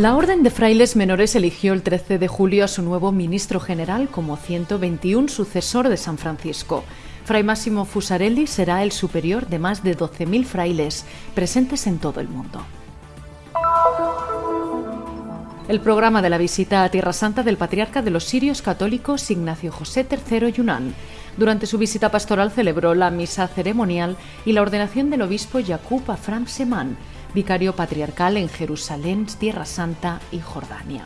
La Orden de Frailes Menores eligió el 13 de julio a su nuevo ministro general como 121 sucesor de San Francisco. Fray Máximo Fusarelli será el superior de más de 12.000 frailes presentes en todo el mundo. El programa de la visita a Tierra Santa del patriarca de los sirios católicos Ignacio José III Yunán. Durante su visita pastoral celebró la misa ceremonial y la ordenación del obispo Yaqub Afram Seman, vicario patriarcal en Jerusalén, Tierra Santa y Jordania.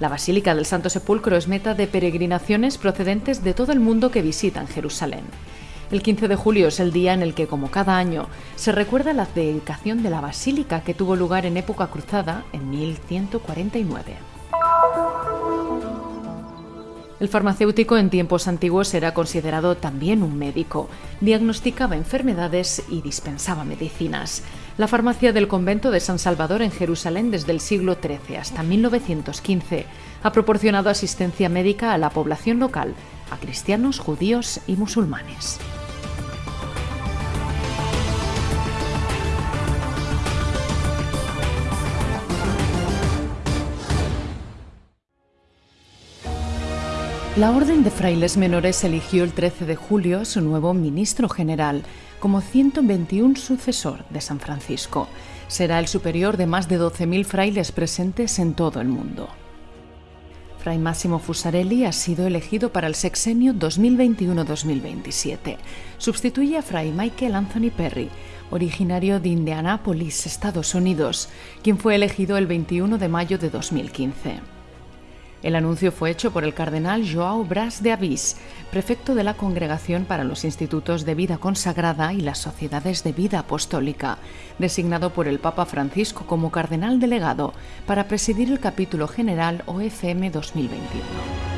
La Basílica del Santo Sepulcro es meta de peregrinaciones procedentes de todo el mundo que visitan Jerusalén. El 15 de julio es el día en el que, como cada año, se recuerda la dedicación de la basílica que tuvo lugar en época cruzada en 1149. El farmacéutico en tiempos antiguos era considerado también un médico. Diagnosticaba enfermedades y dispensaba medicinas. La farmacia del convento de San Salvador en Jerusalén desde el siglo XIII hasta 1915 ha proporcionado asistencia médica a la población local, a cristianos, judíos y musulmanes. La Orden de Frailes Menores eligió el 13 de julio a su nuevo ministro general como 121 sucesor de San Francisco. Será el superior de más de 12.000 frailes presentes en todo el mundo. Fray Máximo Fusarelli ha sido elegido para el sexenio 2021-2027. Sustituye a Fray Michael Anthony Perry, originario de Indianápolis, Estados Unidos, quien fue elegido el 21 de mayo de 2015. El anuncio fue hecho por el cardenal Joao Bras de Avís, prefecto de la Congregación para los Institutos de Vida Consagrada y las Sociedades de Vida Apostólica, designado por el Papa Francisco como cardenal delegado para presidir el capítulo general OFM 2021.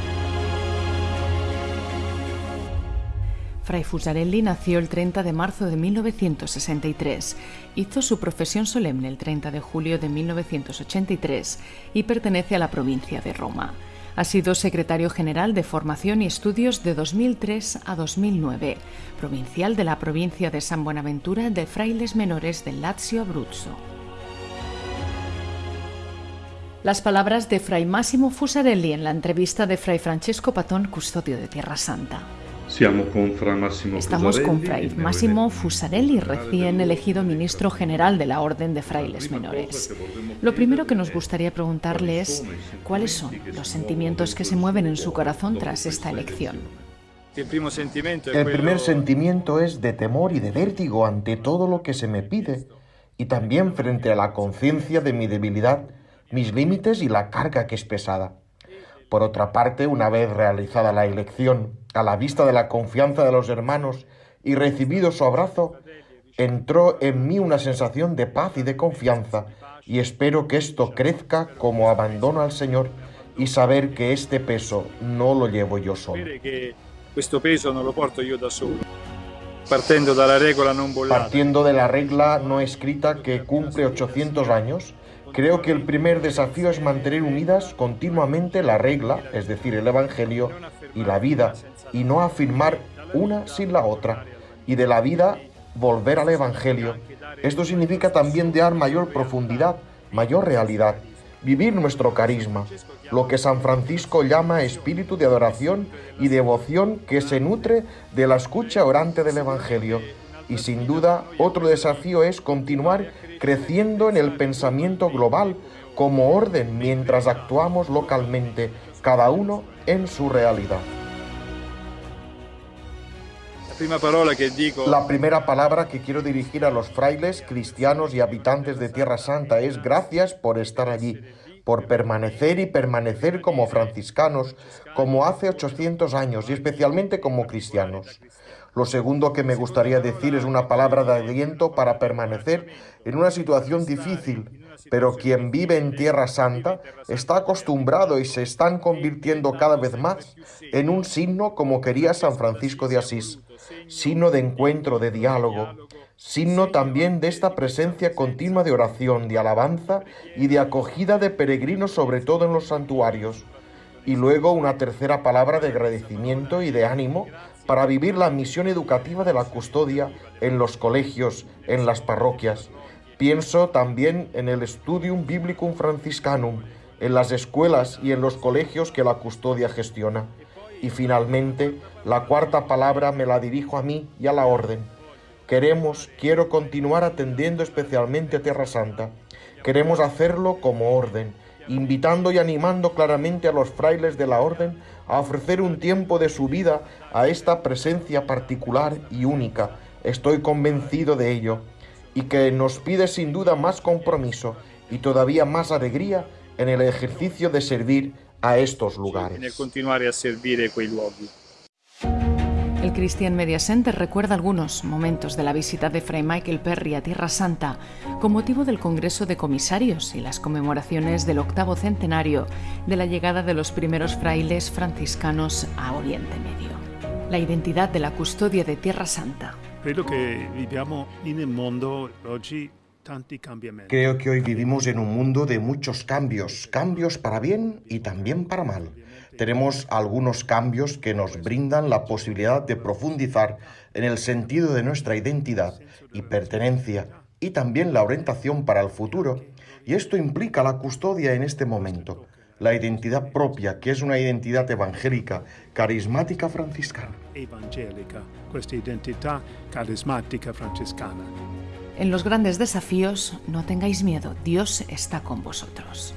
Fray Fusarelli nació el 30 de marzo de 1963, hizo su profesión solemne el 30 de julio de 1983 y pertenece a la provincia de Roma. Ha sido secretario general de Formación y Estudios de 2003 a 2009, provincial de la provincia de San Buenaventura de Frailes Menores del Lazio Abruzzo. Las palabras de Fray Máximo Fusarelli en la entrevista de Fray Francesco Patón, custodio de Tierra Santa. Estamos con Fray Máximo Fusarelli, recién elegido ministro general de la Orden de Frailes Menores. Lo primero que nos gustaría preguntarle es cuáles son los sentimientos que se mueven en su corazón tras esta elección. El primer sentimiento es de temor y de vértigo ante todo lo que se me pide y también frente a la conciencia de mi debilidad, mis límites y la carga que es pesada. Por otra parte, una vez realizada la elección, a la vista de la confianza de los hermanos y recibido su abrazo, entró en mí una sensación de paz y de confianza, y espero que esto crezca como abandono al Señor y saber que este peso no lo llevo yo solo. Partiendo de la regla no escrita que cumple 800 años, Creo que el primer desafío es mantener unidas continuamente la regla, es decir, el Evangelio, y la vida, y no afirmar una sin la otra, y de la vida volver al Evangelio. Esto significa también dar mayor profundidad, mayor realidad, vivir nuestro carisma, lo que San Francisco llama espíritu de adoración y devoción que se nutre de la escucha orante del Evangelio. Y sin duda, otro desafío es continuar creciendo en el pensamiento global como orden mientras actuamos localmente, cada uno en su realidad. La primera palabra que quiero dirigir a los frailes, cristianos y habitantes de Tierra Santa es gracias por estar allí, por permanecer y permanecer como franciscanos, como hace 800 años y especialmente como cristianos. Lo segundo que me gustaría decir es una palabra de aliento para permanecer en una situación difícil, pero quien vive en Tierra Santa está acostumbrado y se están convirtiendo cada vez más en un signo como quería San Francisco de Asís, signo de encuentro, de diálogo, signo también de esta presencia continua de oración, de alabanza y de acogida de peregrinos, sobre todo en los santuarios. Y luego una tercera palabra de agradecimiento y de ánimo para vivir la misión educativa de la custodia en los colegios, en las parroquias. Pienso también en el Studium Biblicum Franciscanum, en las escuelas y en los colegios que la custodia gestiona. Y finalmente, la cuarta palabra me la dirijo a mí y a la orden. Queremos, quiero continuar atendiendo especialmente a Tierra Santa. Queremos hacerlo como orden, invitando y animando claramente a los frailes de la orden a ofrecer un tiempo de su vida a esta presencia particular y única. Estoy convencido de ello y que nos pide sin duda más compromiso y todavía más alegría en el ejercicio de servir a estos lugares. nel continuare a servire quei luoghi. El Christian Media Center recuerda algunos momentos de la visita de Fray Michael Perry a Tierra Santa con motivo del Congreso de Comisarios y las conmemoraciones del octavo centenario de la llegada de los primeros frailes franciscanos a Oriente Medio. La identidad de la custodia de Tierra Santa. Credo che viviamo in un mondo oggi tanti. Creo que hoy vivimos en un mundo de muchos cambios, cambios para bien y también para mal. Tenemos algunos cambios que nos brindan la posibilidad de profundizar en el sentido de nuestra identidad y pertenencia y también la orientación para el futuro. Y esto implica la custodia en este momento, la identidad propia, que es una identidad evangélica, carismática franciscana. En los grandes desafíos, no tengáis miedo, Dios está con vosotros.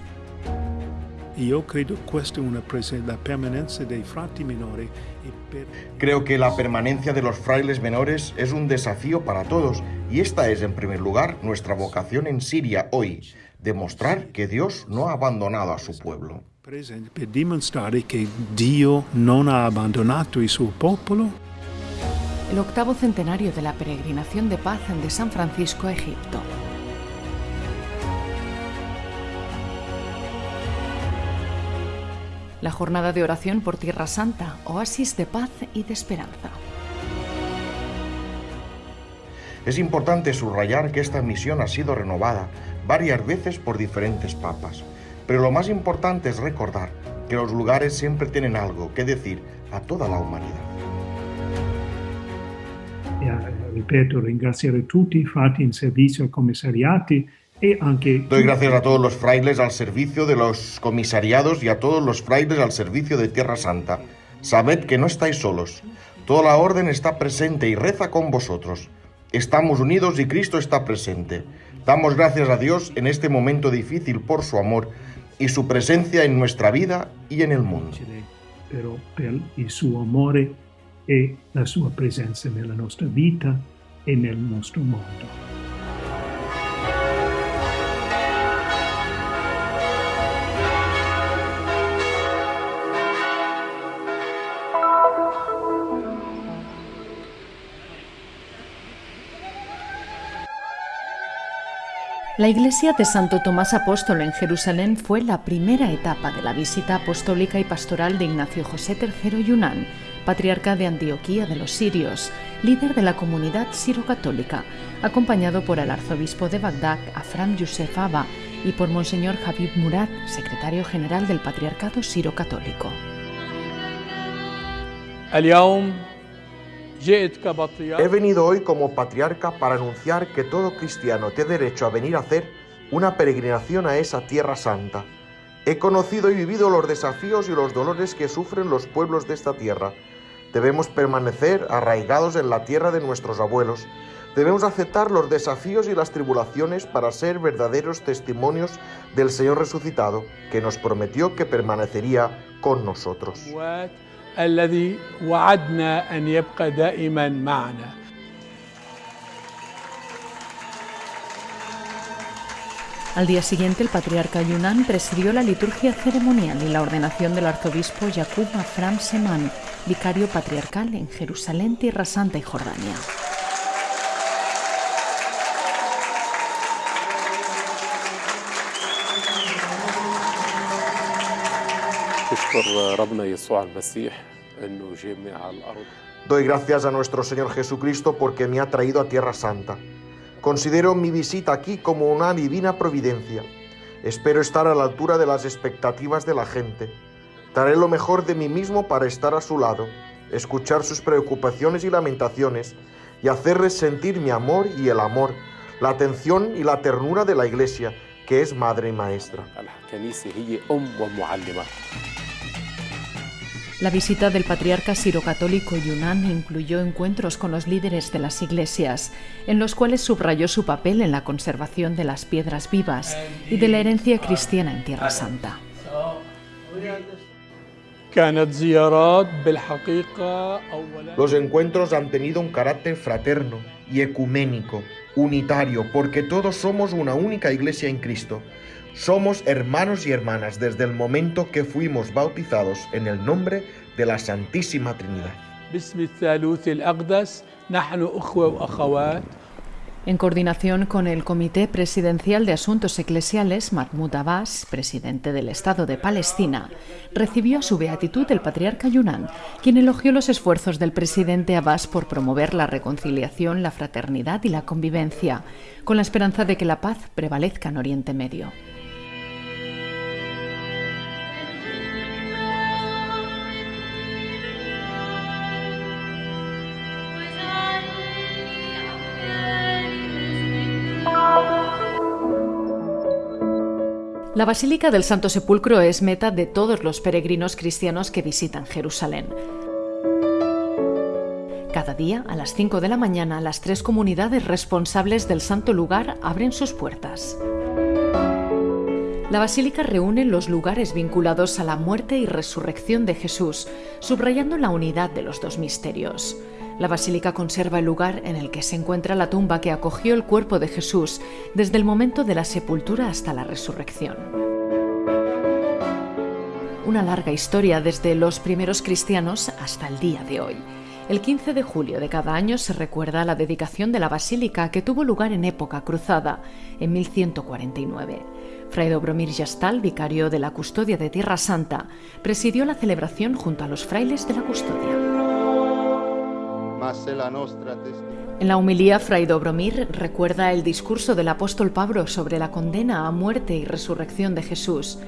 Creo que la permanencia de los frailes menores es un desafío para todos y esta es en primer lugar nuestra vocación en Siria hoy, demostrar que Dios no ha abandonado a su pueblo. per dimostrare che Dio non ha abbandonato il suo popolo El octavo centenario de la peregrinación de paz de San Francisco a Egipto. La jornada de oración por Tierra Santa, oasis de paz y de esperanza. Es importante subrayar que esta misión ha sido renovada varias veces por diferentes papas, pero lo más importante es recordar que los lugares siempre tienen algo que decir a toda la humanidad. E, ripeto, ringraziare tutti i frati in servizio ai commissariati e anche Doy gracias a todos los frailes al servicio de los comisariados y a todos los frailes al servicio de Tierra Santa. Sabed que no estáis solos. Toda la orden está presente y reza con vosotros. Estamos unidos y Cristo está presente. Damos gracias a Dios en este momento difícil por su amor y su presencia en nuestra vida y en el mundo. però per il suo amore e la sua presenza nella nostra vita e nel nostro mondo. La iglesia de Santo Tomás Apóstol en Jerusalén fue la primera etapa de la visita apostólica y pastoral de Ignacio José III Yunán, patriarca de Antioquía de los Sirios, líder de la comunidad siro-católica, acompañado por el arzobispo de Bagdad, Afram Yusef Abba, y por Monseñor Habib Murad, secretario general del Patriarcado Siro-Católico. He venido hoy como patriarca para anunciar que todo cristiano tiene derecho a venir a hacer una peregrinación a esa tierra santa. He conocido y vivido los desafíos y los dolores que sufren los pueblos de esta tierra. Debemos permanecer arraigados en la tierra de nuestros abuelos. Debemos aceptar los desafíos y las tribulaciones para ser verdaderos testimonios del Señor resucitado, que nos prometió que permanecería con nosotros. الأموات الذي وعدنا أن يبقى دائما معنا Al día siguiente, el patriarca Yunán presidió la liturgia ceremonial y la ordenación del arzobispo Yaqub Afram Seman, vicario patriarcal en Jerusalén, Tierra Santa y Jordania. تشكر ربنا يسوع المسيح انه جامع على الارض Doy gracias a nuestro Señor Jesucristo porque me ha traído a Tierra Santa. Considero mi visita aquí como una divina providencia. Espero estar a la altura de las expectativas de la gente. Daré lo mejor de mí mismo para estar a su lado, escuchar sus preocupaciones y lamentaciones y hacerles sentir mi amor y el amor, la atención y la ternura de la Iglesia, que es madre y maestra. La visita del patriarca sirocatólico Yunnan incluyó encuentros con los líderes de las iglesias, en los cuales subrayó su papel en la conservación de las piedras vivas y de la herencia cristiana en Tierra Santa. Los encuentros han tenido un carácter fraterno y ecuménico, unitario, porque todos somos una única iglesia en Cristo. Somos hermanos y hermanas desde el momento que fuimos bautizados en el nombre de la Santísima Trinidad. En coordinación con el Comité Presidencial de Asuntos Eclesiales, Mahmoud Abbas, presidente del Estado de Palestina, recibió a su beatitud el patriarca Yunan, quien elogió los esfuerzos del presidente Abbas por promover la reconciliación, la fraternidad y la convivencia, con la esperanza de que la paz prevalezca en Oriente Medio. La Basílica del Santo Sepulcro es meta de todos los peregrinos cristianos que visitan Jerusalén. Cada día, a las 5 de la mañana, las tres comunidades responsables del santo lugar abren sus puertas. La basílica reúne los lugares vinculados a la muerte y resurrección de Jesús, subrayando la unidad de los dos misterios. La basílica conserva el lugar en el que se encuentra la tumba que acogió el cuerpo de Jesús desde el momento de la sepultura hasta la resurrección. Una larga historia desde los primeros cristianos hasta el día de hoy. El 15 de julio de cada año se recuerda la dedicación de la basílica que tuvo lugar en época cruzada, en 1149. Fray Dobromir Yastal, vicario de la Custodia de Tierra Santa, presidió la celebración junto a los frailes de la Custodia. En la humilía, Fray Dobromir recuerda el discurso del apóstol Pablo sobre la condena a muerte y resurrección de Jesús,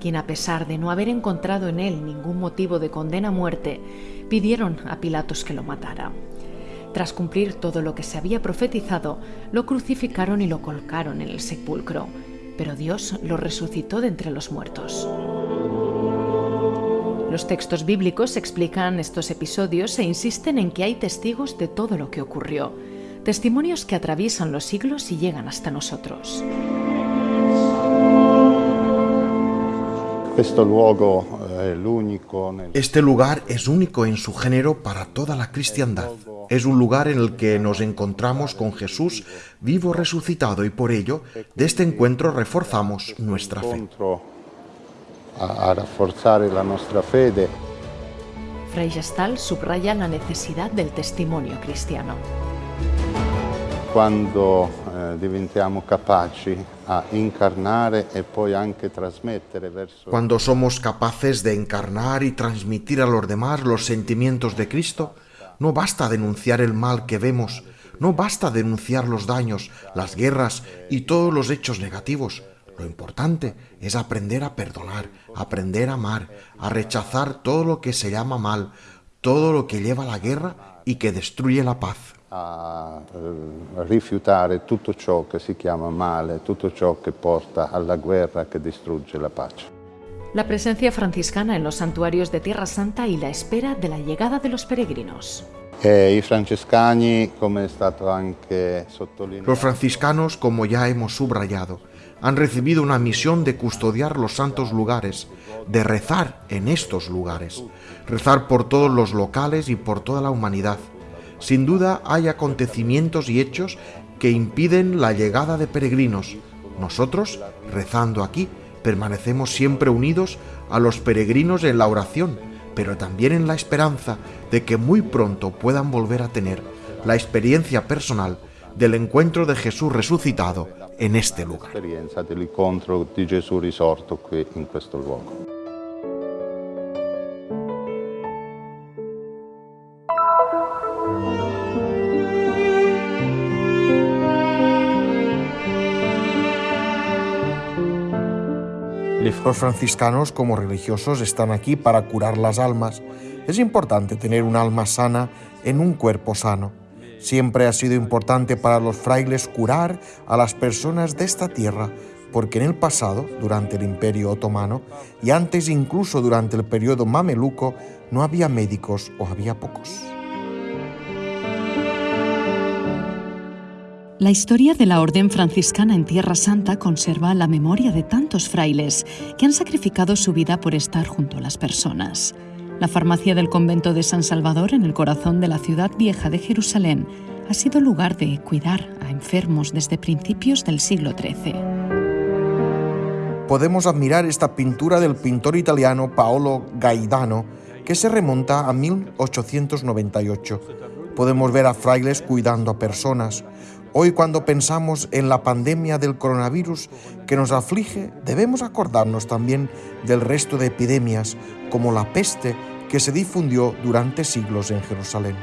quien a pesar de no haber encontrado en él ningún motivo de condena a muerte, pidieron a Pilatos que lo matara. Tras cumplir todo lo que se había profetizado, lo crucificaron y lo colocaron en el sepulcro, pero Dios lo resucitó de entre los muertos. Los textos bíblicos explican estos episodios e insisten en que hay testigos de todo lo que ocurrió, testimonios que atraviesan los siglos y llegan hasta nosotros. L'unico nel- Este lugar es único en su género para toda la cristiandad. Es un lugar en el que nos encontramos con Jesús vivo resucitado y por ello de este encuentro reforzamos nuestra fe. A, a rafforzare la nostra fede. Fray Gestal subraya la necesidad del testimonio cristiano. Quando eh, diventiamo capaci a incarnare e poi anche trasmettere verso Cuando somos capaces de encarnar y transmitir a los demás los sentimientos de Cristo, no basta denunciar el mal que vemos, no basta denunciar los daños, las guerras y todos los hechos negativos. Lo importante es aprender a perdonar, aprender a amar, a rechazar todo lo que se llama mal, todo lo que lleva a la guerra y que destruye la paz. a eh, rifiutare tutto ciò che si chiama male, tutto ciò che porta alla guerra, che distrugge la pace. La presencia franciscana en los santuarios de Tierra Santa y la espera de la llegada de los peregrinos. E Los franciscanos, como ya hemos subrayado, han recibido una misión de custodiar los santos lugares, de rezar en estos lugares, rezar por todos los locales y por toda la humanidad. Sin duda hay acontecimientos y hechos que impiden la llegada de peregrinos. Nosotros, rezando aquí, permanecemos siempre unidos a los peregrinos en la oración, pero también en la esperanza de que muy pronto puedan volver a tener la experiencia personal del encuentro de Jesús resucitado en este lugar. Los franciscanos como religiosos están aquí para curar las almas. Es importante tener un alma sana en un cuerpo sano. Siempre ha sido importante para los frailes curar a las personas de esta tierra, porque en el pasado, durante el Imperio Otomano, y antes incluso durante el periodo mameluco, no había médicos o había pocos. La historia de la Orden franciscana en Tierra Santa conserva la memoria de tantos frailes que han sacrificado su vida por estar junto a las personas. La farmacia del convento de San Salvador en el corazón de la ciudad vieja de Jerusalén ha sido lugar de cuidar a enfermos desde principios del siglo XIII. Podemos admirar esta pintura del pintor italiano Paolo Gaidano que se remonta a 1898. Podemos ver a frailes cuidando a personas, Hoy cuando pensamos en la pandemia del coronavirus que nos aflige, debemos acordarnos también del resto de epidemias, como la peste que se difundió durante siglos en Jerusalén.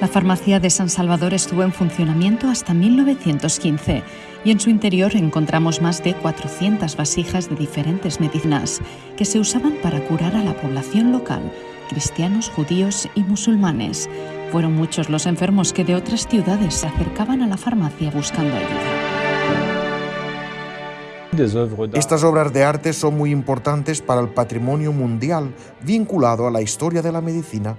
La farmacia de San Salvador estuvo en funcionamiento hasta 1915 y en su interior encontramos más de 400 vasijas de diferentes medicinas que se usaban para curar a la población local cristianos, judíos y musulmanes. Fueron muchos los enfermos que de otras ciudades se acercaban a la farmacia buscando ayuda. Estas obras de arte son muy importantes para el patrimonio mundial vinculado a la historia de la medicina.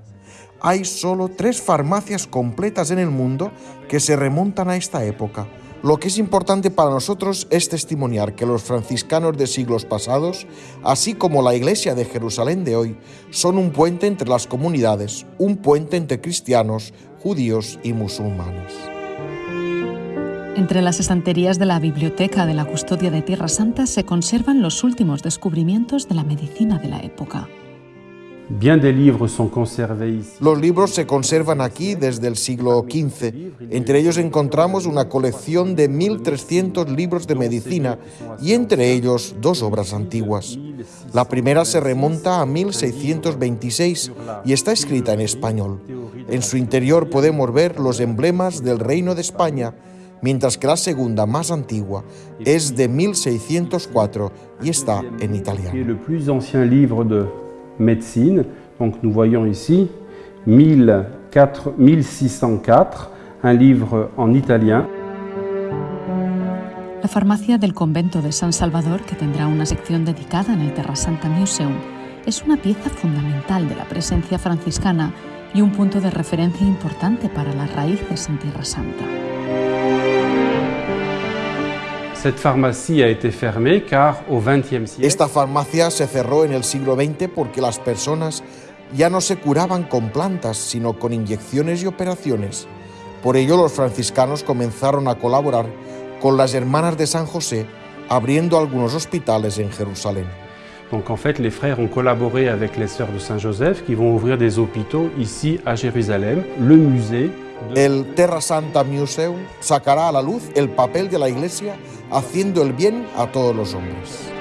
Hay solo tres farmacias completas en el mundo que se remontan a esta época. Lo que es importante para nosotros es testimoniar que los franciscanos de siglos pasados, así como la Iglesia de Jerusalén de hoy, son un puente entre las comunidades, un puente entre cristianos, judíos y musulmanes. Entre las estanterías de la Biblioteca de la Custodia de Tierra Santa se conservan los últimos descubrimientos de la medicina de la época. Los libros se conservan aquí desde el siglo XV. Entre ellos encontramos una colección de 1.300 libros de medicina y entre ellos dos obras antiguas. La primera se remonta a 1626 y está escrita en español. En su interior podemos ver los emblemas del Reino de España, mientras que la segunda, más antigua, es de 1604 y está en italiano. Médecine. Donc nous voyons ici 1604, un livre en italien. La farmacia del convento de San Salvador, que tendrá una sección dedicada en el Terra Santa Museum, es una pieza fundamental de la presencia franciscana y un punto de referencia importante para las raíces en Tierra Santa. Esta farmacia se cerró en el siglo XX porque las personas ya no se curaban con plantas, sino con inyecciones y operaciones. Por ello los franciscanos comenzaron a colaborar con las hermanas de San José, abriendo algunos hospitales en Jerusalén. Donc en fait, les frères ont collaboré avec les sœurs de Saint-Joseph qui vont ouvrir des hôpitaux ici à Jérusalem, le musée. El Terra Santa Museum sacará a la luz el papel de la Iglesia haciendo el bien a todos los hombres.